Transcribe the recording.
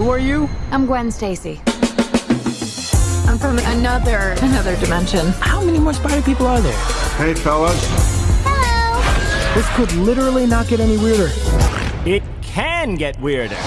Who are you? I'm Gwen Stacy. I'm from another another dimension. How many more spider people are there? Hey, fellas. Hello. This could literally not get any weirder. It can get weirder.